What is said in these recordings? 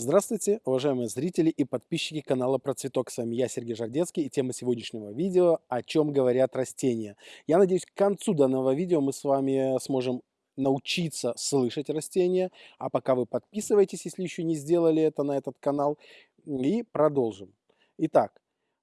Здравствуйте, уважаемые зрители и подписчики канала Про. С вами я, Сергей Жардецкий, и тема сегодняшнего видео «О чем говорят растения». Я надеюсь, к концу данного видео мы с вами сможем научиться слышать растения. А пока вы подписывайтесь, если еще не сделали это на этот канал, и продолжим. Итак,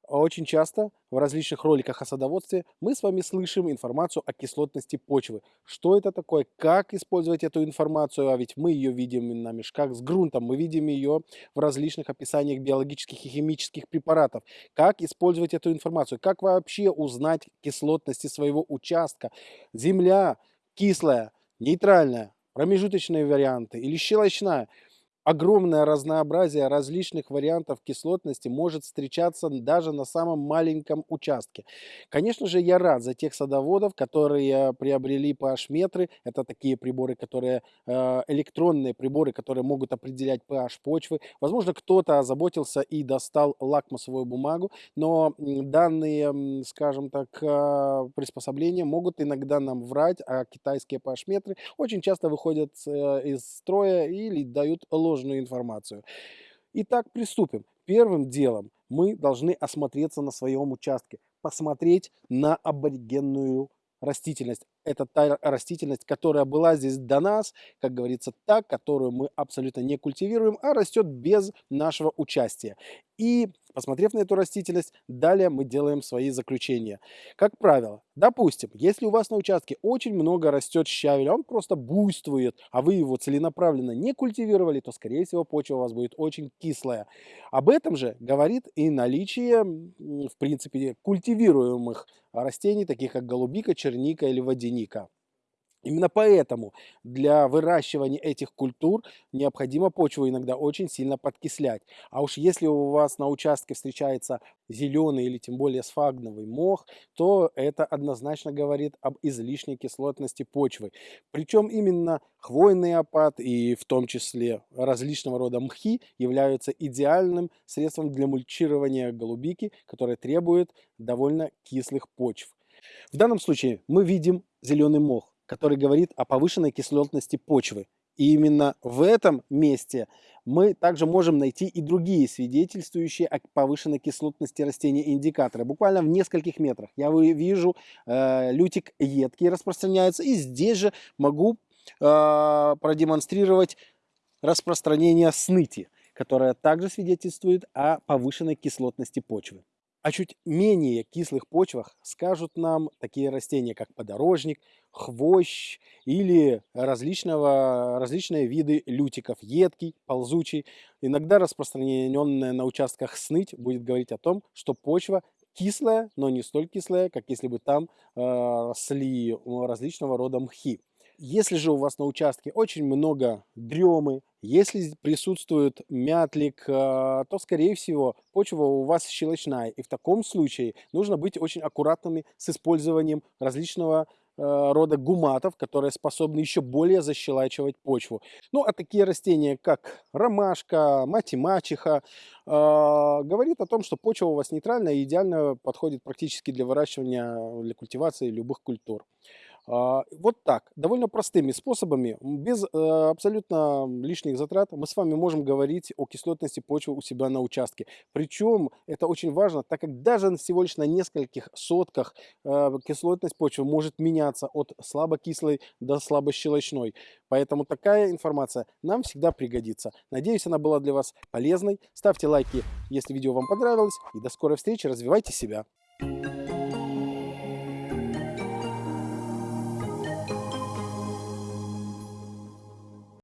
очень часто в различных роликах о садоводстве мы с вами слышим информацию о кислотности почвы. Что это такое, как использовать эту информацию, а ведь мы ее видим на мешках с грунтом, мы видим ее в различных описаниях биологических и химических препаратов. Как использовать эту информацию, как вообще узнать кислотности своего участка. Земля кислая, нейтральная, промежуточные варианты или щелочная – огромное разнообразие различных вариантов кислотности может встречаться даже на самом маленьком участке. Конечно же, я рад за тех садоводов, которые приобрели pH-метры. Это такие приборы, которые э, электронные приборы, которые могут определять pH почвы. Возможно, кто-то озаботился и достал лакмусовую бумагу, но данные, скажем так, э, приспособления могут иногда нам врать, а китайские pH-метры очень часто выходят э, из строя или дают ложь ложную информацию. Итак, приступим. Первым делом мы должны осмотреться на своем участке, посмотреть на аборигенную растительность. Это та растительность, которая была здесь до нас, как говорится, та, которую мы абсолютно не культивируем, а растет без нашего участия. И посмотрев на эту растительность, далее мы делаем свои заключения. Как правило, допустим, если у вас на участке очень много растет щавеля, он просто буйствует, а вы его целенаправленно не культивировали, то, скорее всего, почва у вас будет очень кислая. Об этом же говорит и наличие, в принципе, культивируемых растений, таких как голубика, черника или водяника. Именно поэтому для выращивания этих культур необходимо почву иногда очень сильно подкислять. А уж если у вас на участке встречается зеленый или тем более сфагновый мох, то это однозначно говорит об излишней кислотности почвы. Причем именно хвойный опад и в том числе различного рода мхи являются идеальным средством для мульчирования голубики, которое требует довольно кислых почв. В данном случае мы видим зеленый мох который говорит о повышенной кислотности почвы. И именно в этом месте мы также можем найти и другие свидетельствующие о повышенной кислотности растения индикаторы. Буквально в нескольких метрах я вижу э, лютик едкий распространяется. И здесь же могу э, продемонстрировать распространение сныти, которое также свидетельствует о повышенной кислотности почвы. О чуть менее кислых почвах скажут нам такие растения, как подорожник, хвощ или различного, различные виды лютиков, едкий, ползучий. Иногда распространенная на участках сныть будет говорить о том, что почва кислая, но не столь кислая, как если бы там э, росли различного рода мхи. Если же у вас на участке очень много дремы, если присутствует мятлик, а, то, скорее всего, почва у вас щелочная. И в таком случае нужно быть очень аккуратными с использованием различного а, рода гуматов, которые способны еще более защелачивать почву. Ну, а такие растения, как ромашка, мать-мачеха, э, говорит о том, что почва у вас нейтральная и идеально подходит практически для выращивания, для культивации любых культур. А, вот так, довольно простыми способами, без э, абсолютно лишних затрат, мы с вами можем говорить о кислотности почвы у себя на участке. Причем это очень важно, так как даже всего лишь на нескольких сотках э, кислотность почвы может меняться от слабокислой до слабощелочной. Поэтому такая информация нам всегда пригодится. Надеюсь, она была для вас полезной. Ставьте лайки, если видео вам понравилось. И до скорой встречи, развивайте себя.